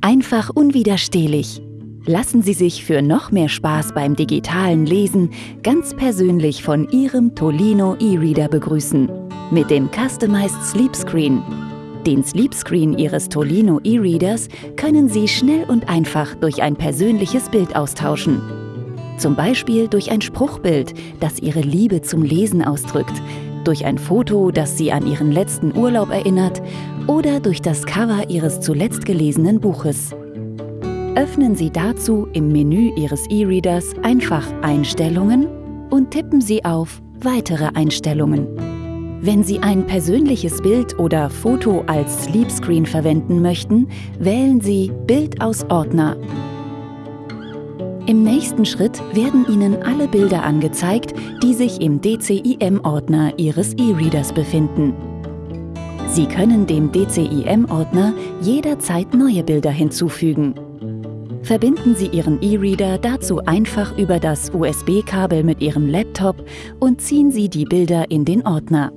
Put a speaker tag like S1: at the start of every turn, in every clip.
S1: Einfach unwiderstehlich. Lassen Sie sich für noch mehr Spaß beim digitalen Lesen ganz persönlich von Ihrem Tolino E-Reader begrüßen. Mit dem Customized Sleep Screen. Den Sleep Screen Ihres Tolino E-Readers können Sie schnell und einfach durch ein persönliches Bild austauschen. Zum Beispiel durch ein Spruchbild, das Ihre Liebe zum Lesen ausdrückt, durch ein Foto, das Sie an Ihren letzten Urlaub erinnert oder durch das Cover Ihres zuletzt gelesenen Buches. Öffnen Sie dazu im Menü Ihres E-Readers einfach Einstellungen und tippen Sie auf Weitere Einstellungen. Wenn Sie ein persönliches Bild oder Foto als Sleepscreen verwenden möchten, wählen Sie Bild aus Ordner. Im nächsten Schritt werden Ihnen alle Bilder angezeigt, die sich im DCIM-Ordner Ihres E-Readers befinden. Sie können dem DCIM-Ordner jederzeit neue Bilder hinzufügen. Verbinden Sie Ihren E-Reader dazu einfach über das USB-Kabel mit Ihrem Laptop und ziehen Sie die Bilder in den Ordner.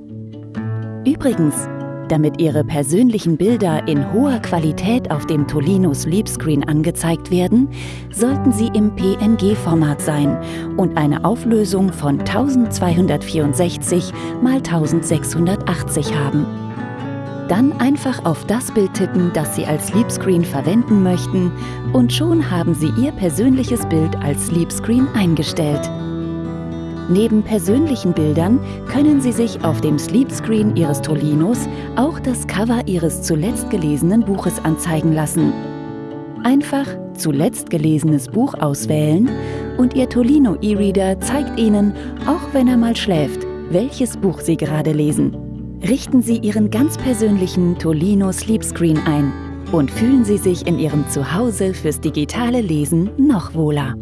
S1: Übrigens, damit Ihre persönlichen Bilder in hoher Qualität auf dem Tolino Sleepscreen angezeigt werden, sollten sie im PNG-Format sein und eine Auflösung von 1264 x 1680 haben. Dann einfach auf das Bild tippen, das Sie als Sleepscreen verwenden möchten und schon haben Sie Ihr persönliches Bild als Sleepscreen eingestellt. Neben persönlichen Bildern können Sie sich auf dem Sleepscreen Ihres Tolinos auch das Cover Ihres zuletzt gelesenen Buches anzeigen lassen. Einfach Zuletzt gelesenes Buch auswählen und Ihr Tolino E-Reader zeigt Ihnen, auch wenn er mal schläft, welches Buch Sie gerade lesen. Richten Sie Ihren ganz persönlichen Tolino Sleepscreen ein und fühlen Sie sich in Ihrem Zuhause fürs digitale Lesen noch wohler.